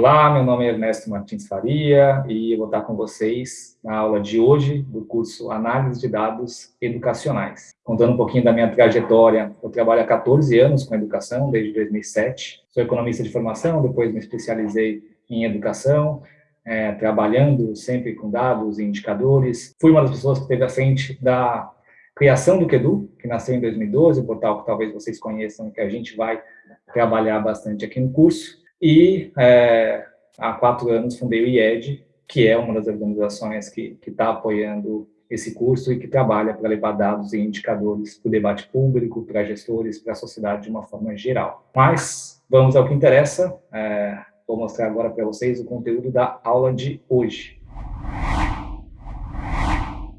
Olá, meu nome é Ernesto Martins Faria e eu vou estar com vocês na aula de hoje do curso Análise de Dados Educacionais. Contando um pouquinho da minha trajetória, eu trabalho há 14 anos com educação, desde 2007. Sou economista de formação, depois me especializei em educação, é, trabalhando sempre com dados e indicadores. Fui uma das pessoas que esteve à frente da criação do QEDU, que nasceu em 2012, um portal que talvez vocês conheçam, que a gente vai trabalhar bastante aqui no curso. E é, há quatro anos fundei o IED, que é uma das organizações que está apoiando esse curso e que trabalha para levar dados e indicadores para o debate público, para gestores, para a sociedade de uma forma geral. Mas vamos ao que interessa. É, vou mostrar agora para vocês o conteúdo da aula de hoje.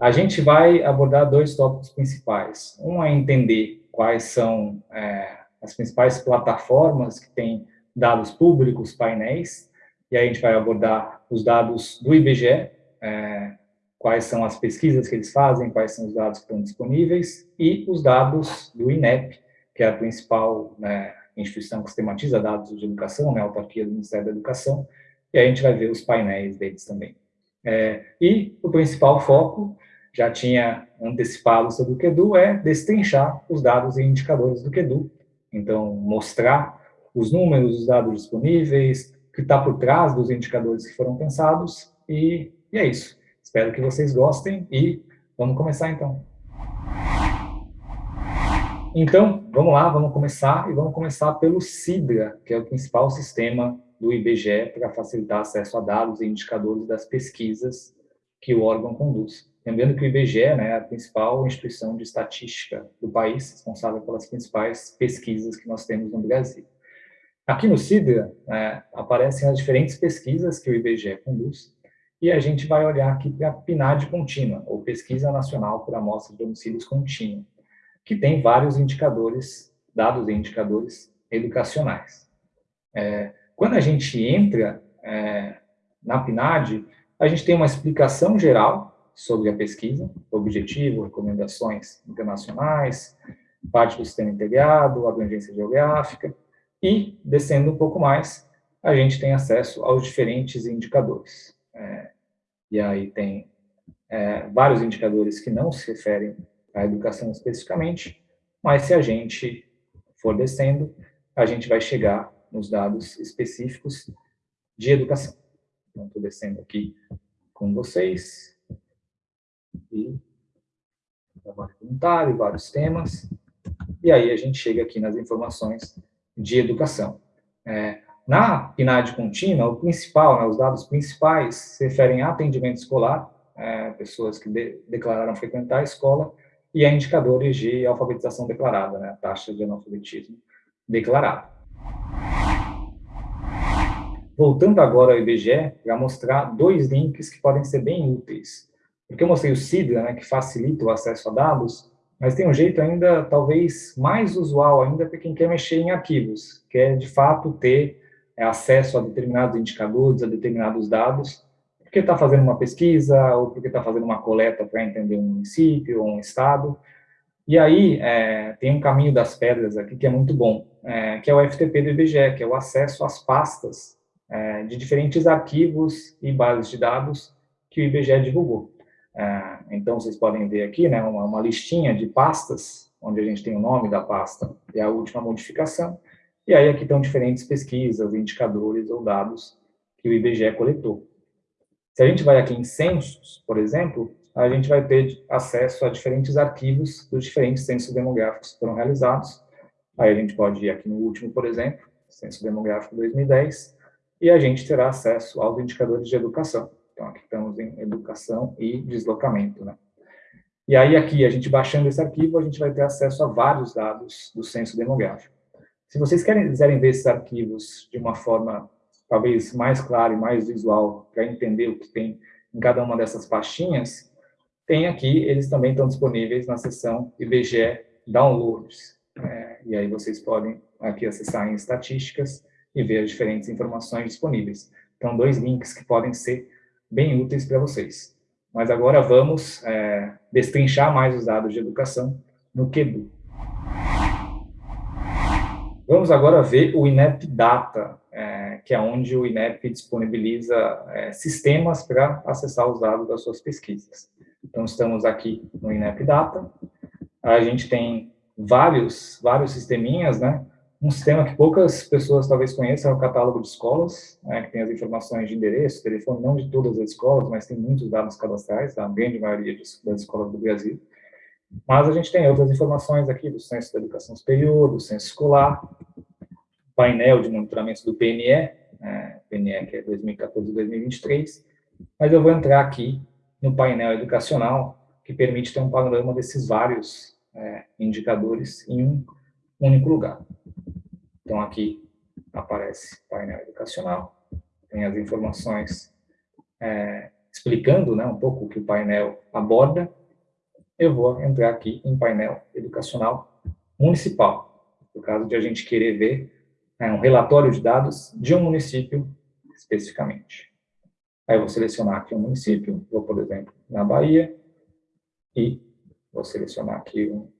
A gente vai abordar dois tópicos principais. Um é entender quais são é, as principais plataformas que têm dados públicos, painéis, e aí a gente vai abordar os dados do IBGE, é, quais são as pesquisas que eles fazem, quais são os dados que estão disponíveis, e os dados do INEP, que é a principal né, instituição que sistematiza dados de educação, né, a autarquia do Ministério da Educação, e aí a gente vai ver os painéis deles também. É, e o principal foco, já tinha antecipado sobre o QEDU, é destrinchar os dados e indicadores do QEDU, então mostrar os números, os dados disponíveis, o que está por trás dos indicadores que foram pensados, e, e é isso. Espero que vocês gostem e vamos começar então. Então, vamos lá, vamos começar, e vamos começar pelo SIDRA, que é o principal sistema do IBGE para facilitar acesso a dados e indicadores das pesquisas que o órgão conduz. Lembrando que o IBGE né, é a principal instituição de estatística do país, responsável pelas principais pesquisas que nós temos no Brasil. Aqui no CIDRA é, aparecem as diferentes pesquisas que o IBGE conduz, e a gente vai olhar aqui para a PNAD contínua, ou Pesquisa Nacional por Amostra de Domicílios Contínua, que tem vários indicadores, dados e indicadores educacionais. É, quando a gente entra é, na PNAD, a gente tem uma explicação geral sobre a pesquisa, objetivo, recomendações internacionais, parte do sistema integrado, abrangência geográfica, e, descendo um pouco mais, a gente tem acesso aos diferentes indicadores. É, e aí tem é, vários indicadores que não se referem à educação especificamente, mas se a gente for descendo, a gente vai chegar nos dados específicos de educação. Então, estou descendo aqui com vocês, e trabalho voluntário, vários temas, e aí a gente chega aqui nas informações de educação. É, na PNAD contínua, o principal, né, os dados principais se referem a atendimento escolar, é, pessoas que de, declararam frequentar a escola, e a indicadores de alfabetização declarada, né, taxa de analfabetismo declarada. Voltando agora ao IBGE, para mostrar dois links que podem ser bem úteis. Porque eu mostrei o SIDRA, né, que facilita o acesso a dados, mas tem um jeito ainda, talvez, mais usual ainda para quem quer mexer em arquivos, que é, de fato, ter é, acesso a determinados indicadores, a determinados dados, porque está fazendo uma pesquisa, ou porque está fazendo uma coleta para entender um município ou um estado. E aí, é, tem um caminho das pedras aqui que é muito bom, é, que é o FTP do IBGE, que é o acesso às pastas é, de diferentes arquivos e bases de dados que o IBGE divulgou. É, então, vocês podem ver aqui né, uma, uma, listinha de pastas, onde a gente tem o nome da pasta e a última modificação, e aí aqui estão diferentes pesquisas, indicadores ou dados que o IBGE coletou. Se a gente vai aqui em censos, por exemplo, a gente vai ter acesso a diferentes arquivos dos diferentes censos demográficos que foram realizados. Aí a gente pode ir aqui no último, por exemplo, Censo Demográfico 2010, e a gente terá acesso aos indicadores de educação. Então, aqui estamos em educação e deslocamento, né? E aí, aqui, a gente baixando esse arquivo, a gente vai ter acesso a vários dados do censo demográfico. Se vocês quiserem ver esses arquivos de uma forma, talvez, mais clara e mais visual, para entender o que tem em cada uma dessas pastinhas, tem aqui, eles também estão disponíveis na seção IBGE Downloads. É, e aí vocês podem aqui acessar em estatísticas e ver as diferentes informações disponíveis. Então, dois links que podem ser bem úteis para vocês. Mas agora vamos é, destrinchar mais os dados de educação no QEDU. Vamos agora ver o INEP Data, é, que é onde o INEP disponibiliza é, sistemas para acessar os dados das suas pesquisas. Então, estamos aqui no INEP Data, a gente tem vários, vários sisteminhas, né? Um sistema que poucas pessoas talvez conheçam é o catálogo de escolas, né, que tem as informações de endereço, telefone, não de todas as escolas, mas tem muitos dados cadastrais, da grande maioria das escolas do Brasil. Mas a gente tem outras informações aqui do Censo da Educação Superior, do Censo Escolar, painel de monitoramento do PNE, é, PNE que é 2014-2023, mas eu vou entrar aqui no painel educacional, que permite ter um panorama desses vários é, indicadores em um único lugar. Então, aqui aparece painel educacional, tem as informações é, explicando né, um pouco o que o painel aborda. Eu vou entrar aqui em painel educacional municipal, no caso de a gente querer ver é, um relatório de dados de um município especificamente. Aí eu vou selecionar aqui um município, vou, por exemplo, na Bahia, e vou selecionar aqui um,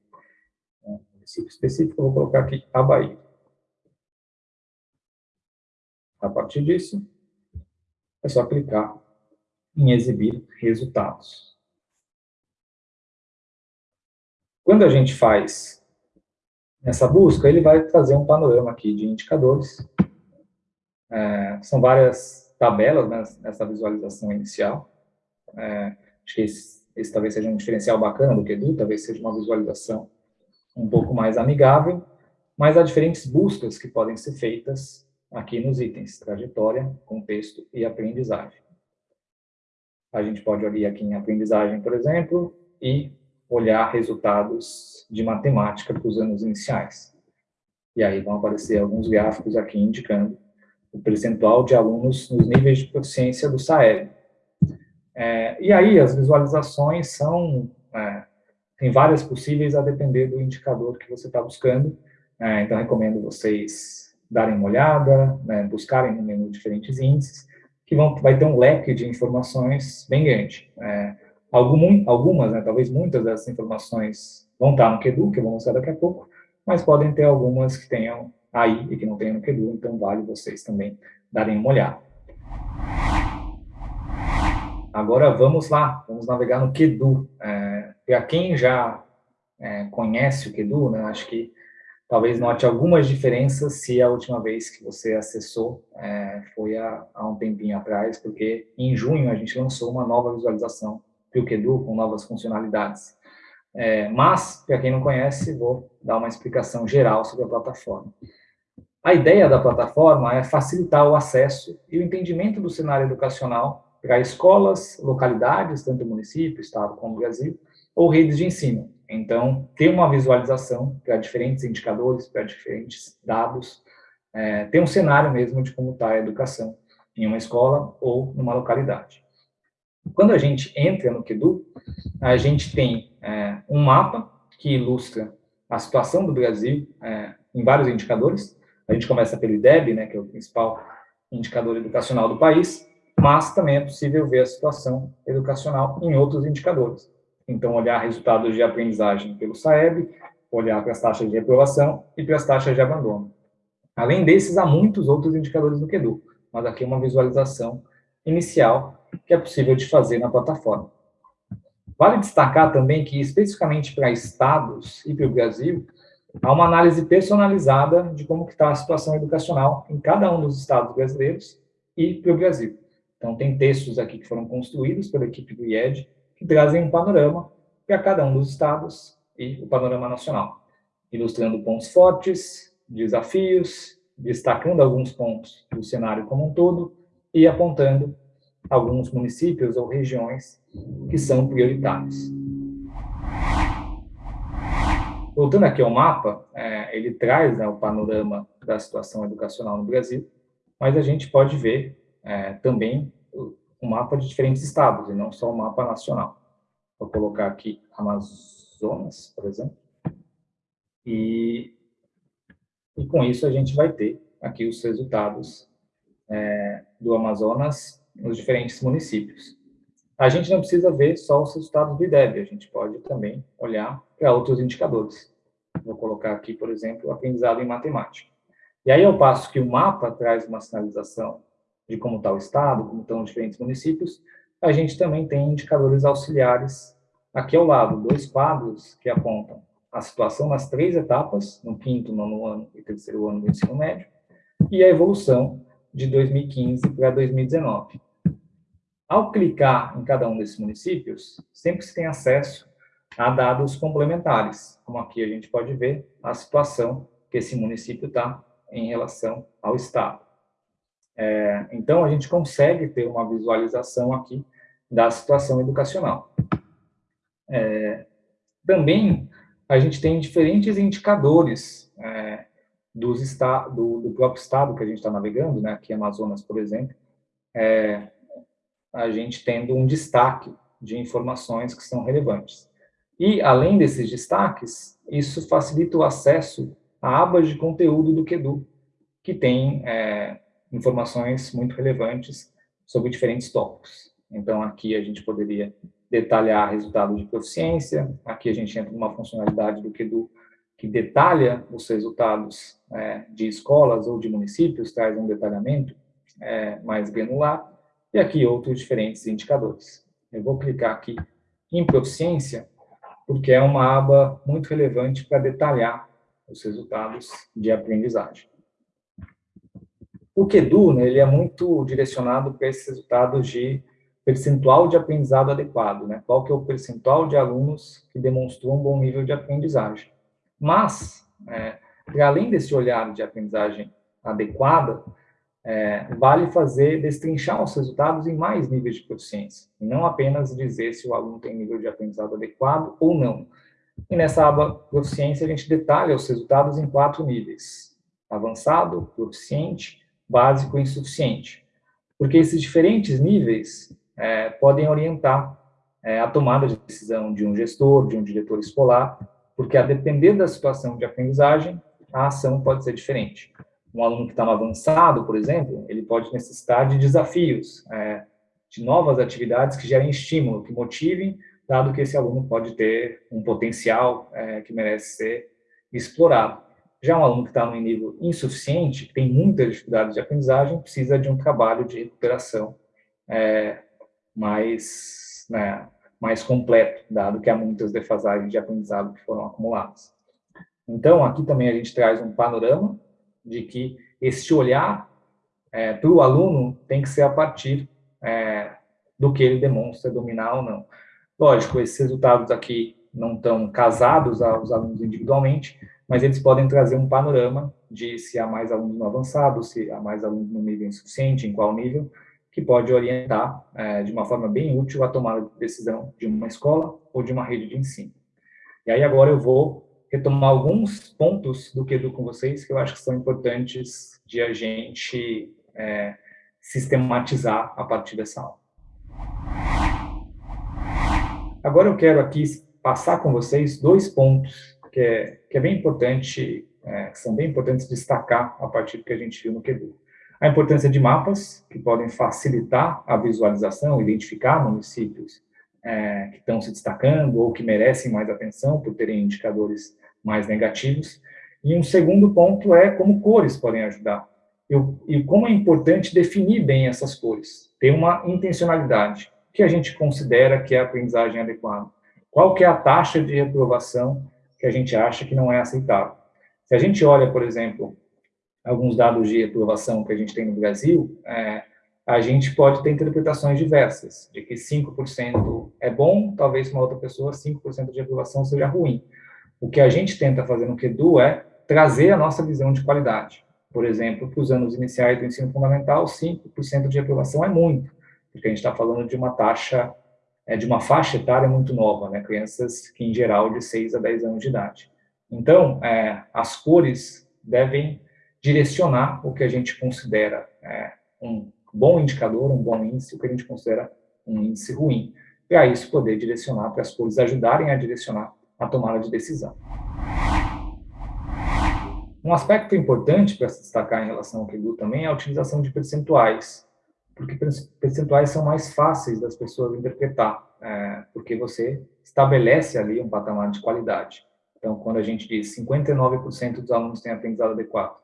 um município específico, vou colocar aqui a Bahia. A partir disso, é só clicar em exibir resultados. Quando a gente faz essa busca, ele vai trazer um panorama aqui de indicadores. É, são várias tabelas né, nessa visualização inicial. É, acho que esse, esse, talvez seja um diferencial bacana do que Edu, talvez seja uma visualização um pouco mais amigável, mas há diferentes buscas que podem ser feitas aqui nos itens, trajetória, contexto e aprendizagem. A gente pode olhar aqui em aprendizagem, por exemplo, e olhar resultados de matemática para os anos iniciais. E aí vão aparecer alguns gráficos aqui indicando o percentual de alunos nos níveis de proficiência do SAEB. É, e aí as visualizações são, é, tem várias possíveis a depender do indicador que você está buscando, é, então recomendo vocês darem uma olhada, né, buscarem no menu diferentes índices, que vão, vai ter um leque de informações bem grande. É, algum, algumas, né, talvez muitas dessas informações vão estar no QEDU, que eu vou mostrar daqui a pouco, mas podem ter algumas que tenham aí e que não tenham no QEDU, então vale vocês também darem uma olhada. Agora vamos lá, vamos navegar no QEDU. É, Para quem já é, conhece o QEDU, né, acho que talvez note algumas diferenças se a última vez que você acessou é, foi há, há, um tempinho atrás, porque em junho a gente lançou uma nova visualização do Edu com novas funcionalidades. É, mas, para quem não conhece, vou dar uma explicação geral sobre a plataforma. A ideia da plataforma é facilitar o acesso e o entendimento do cenário educacional para escolas, localidades, tanto município, estado como Brasil, ou redes de ensino, então, ter uma visualização para diferentes indicadores, para diferentes dados, é, ter um cenário mesmo de como está a educação em uma escola ou numa localidade. Quando a gente entra no QEDU, a gente tem é, um mapa que ilustra a situação do Brasil é, em vários indicadores. A gente começa pelo IDEB, né, que é o principal indicador educacional do país, mas também é possível ver a situação educacional em outros indicadores. Então, olhar resultados de aprendizagem pelo SAEB, olhar para as taxas de reprovação e para as taxas de abandono. Além desses, há muitos outros indicadores do QEDU, mas aqui é uma visualização inicial que é possível de fazer na plataforma. Vale destacar também que, especificamente para estados e para o Brasil, há uma análise personalizada de como está a situação educacional em cada um dos estados brasileiros e para o Brasil. Então, tem textos aqui que foram construídos pela equipe do IED, que trazem um panorama para cada um dos estados e o panorama nacional, ilustrando pontos fortes, desafios, destacando alguns pontos do cenário como um todo e apontando alguns municípios ou regiões que são prioritários. Voltando aqui ao mapa, é, ele traz né, o panorama da situação educacional no Brasil, mas a gente pode ver é, também um mapa de diferentes estados, e não só um mapa nacional. Vou colocar aqui Amazonas, por exemplo. E, e com isso a gente vai ter aqui os resultados é, do Amazonas nos diferentes municípios. A gente não precisa ver só os resultados do IDEB, a gente pode também olhar para outros indicadores. Vou colocar aqui, por exemplo, aprendizado em matemática. E aí, ao passo que o mapa traz uma sinalização de como está o estado, como estão os diferentes municípios, a gente também tem indicadores auxiliares aqui ao lado, dois quadros que apontam a situação nas três etapas, no quinto, nono ano e terceiro ano do ensino médio, e a evolução de 2015 para 2019. Ao clicar em cada um desses municípios, sempre se tem acesso a dados complementares, como aqui a gente pode ver a situação que esse município está em relação ao Estado. É, então, a gente consegue ter uma visualização aqui da situação educacional. É, também, a gente tem diferentes indicadores é, dos do, do, próprio estado que a gente está navegando, né, aqui Amazonas, por exemplo, é, a gente tendo um destaque de informações que são relevantes. E, além desses destaques, isso facilita o acesso a abas de conteúdo do QEDU, que tem é, informações muito relevantes sobre diferentes tópicos. Então, aqui a gente poderia detalhar resultados de proficiência, aqui a gente entra numa funcionalidade do QEDU que detalha os resultados é, de escolas ou de municípios, traz um detalhamento é, mais granular, e aqui outros diferentes indicadores. Eu vou clicar aqui em proficiência, porque é uma aba muito relevante para detalhar os resultados de aprendizagem. O QEDU, né, ele é muito direcionado para esses resultados de percentual de aprendizado adequado, né? Qual que é o percentual de alunos que demonstrou um bom nível de aprendizagem. Mas, é, além desse olhar de aprendizagem adequada, é, vale fazer, destrinchar os resultados em mais níveis de proficiência, e não apenas dizer se o aluno tem nível de aprendizado adequado ou não. E nessa aba proficiência, a gente detalha os resultados em quatro níveis, avançado, proficiente, básico e insuficiente. Porque esses diferentes níveis é, podem orientar é, a tomada de decisão de um gestor, de um diretor escolar, porque a depender da situação de aprendizagem, a ação pode ser diferente um aluno que está no avançado, por exemplo, ele pode necessitar de desafios, é, de novas atividades que gerem estímulo, que motivem, dado que esse aluno pode ter um potencial é, que merece ser explorado. Já um aluno que está no nível insuficiente, que tem muitas dificuldades de aprendizagem, precisa de um trabalho de recuperação é, mais, né, mais completo, dado que há muitas defasagens de aprendizado que foram acumuladas. Então, aqui também a gente traz um panorama de que esse olhar é, para o aluno tem que ser a partir é, do que ele demonstra dominar ou não. Lógico, esses resultados aqui não estão casados aos alunos individualmente, mas eles podem trazer um panorama de se há mais alunos no avançado, se há mais alunos no nível insuficiente, em qual nível, que pode orientar é, de uma forma bem útil a tomada de decisão de uma escola ou de uma rede de ensino. E aí agora eu vou retomar alguns pontos do que Edu com vocês que eu acho que são importantes de a gente é, sistematizar a partir dessa aula. Agora eu quero aqui passar com vocês dois pontos que é, que é bem importante, é, que são bem importantes destacar a partir do que a gente viu no QEDU. A importância de mapas, que podem facilitar a visualização, identificar municípios é, que estão se destacando ou que merecem mais atenção por terem indicadores mais negativos. E um segundo ponto é como cores podem ajudar. Eu, e como é importante definir bem essas cores, ter uma intencionalidade. Que a gente considera que é a aprendizagem adequada? Qual que é a taxa de reprovação que a gente acha que não é aceitável? Se a gente olha, por exemplo, alguns dados de reprovação que a gente tem no Brasil, é, a gente pode ter interpretações diversas, de que 5% é bom, talvez uma outra pessoa 5% de aprovação seja ruim. O que a gente tenta fazer no QEDU é trazer a nossa visão de qualidade. Por exemplo, para os anos iniciais do ensino fundamental, 5% de aprovação é muito, porque a gente está falando de uma taxa, é, de uma faixa etária muito nova, né? crianças que, em geral, de 6 a 10 anos de idade. Então, é, as cores devem direcionar o que a gente considera é, um bom indicador, um bom índice, o que a gente considera um índice ruim. Para isso, poder direcionar, para as cores ajudarem a direcionar a tomada de decisão. Um aspecto importante para se destacar em relação ao QEDU também é a utilização de percentuais, porque percentuais são mais fáceis das pessoas interpretar, é, porque você estabelece ali um patamar de qualidade. Então, quando a gente diz 59% dos alunos têm aprendizado adequado,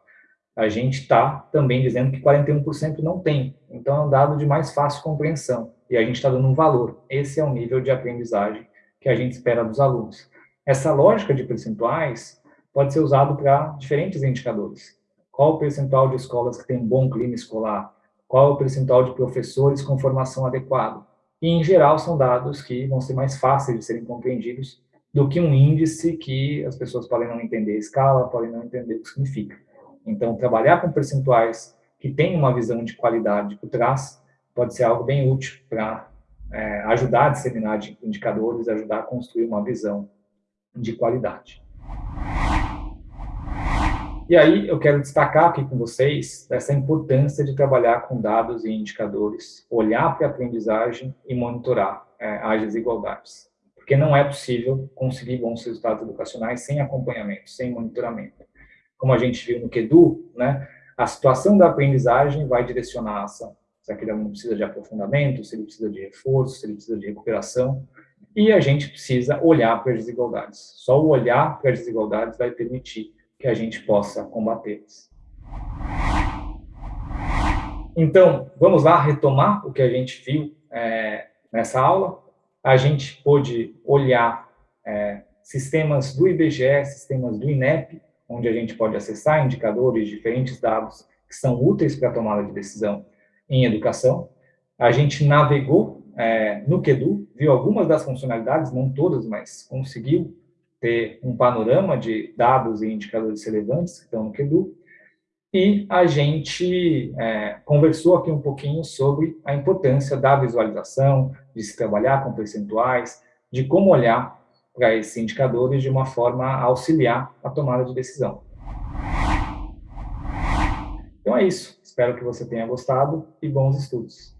a gente está também dizendo que 41% não tem. Então, é um dado de mais fácil compreensão, e a gente está dando um valor. Esse é o nível de aprendizagem que a gente espera dos alunos. Essa lógica de percentuais pode ser usado para diferentes indicadores. Qual o percentual de escolas que tem bom clima escolar? Qual o percentual de professores com formação adequada? E, em geral, são dados que vão ser mais fáceis de serem compreendidos do que um índice que as pessoas podem não entender a escala, podem não entender o que significa. Então, trabalhar com percentuais que têm uma visão de qualidade por trás pode ser algo bem útil para é, ajudar a disseminar indicadores, ajudar a construir uma visão de qualidade. E aí eu quero destacar aqui com vocês essa importância de trabalhar com dados e indicadores, olhar para a aprendizagem e monitorar é, as desigualdades. Porque não é possível conseguir bons resultados educacionais sem acompanhamento, sem monitoramento como a gente viu no QEDU, né, a situação da aprendizagem vai direcionar a ação. Se aquele aluno precisa de aprofundamento, se ele precisa de reforço, se ele precisa de recuperação, e a gente precisa olhar para as desigualdades. Só o olhar para as desigualdades vai permitir que a gente possa combatê-las. Então, vamos lá retomar o que a gente viu é, nessa aula. A gente pôde olhar é, sistemas do IBGE, sistemas do INEP, onde a gente pode acessar indicadores, diferentes dados que são úteis para a tomada de decisão em educação. A gente navegou é, no QEDU, viu algumas das funcionalidades, não todas, mas conseguiu ter um panorama de dados e indicadores relevantes que estão no QEDU. E a gente é, conversou aqui um pouquinho sobre a importância da visualização, de se trabalhar com percentuais, de como olhar para esses indicadores de uma forma a auxiliar a tomada de decisão. Então é isso. Espero que você tenha gostado e bons estudos.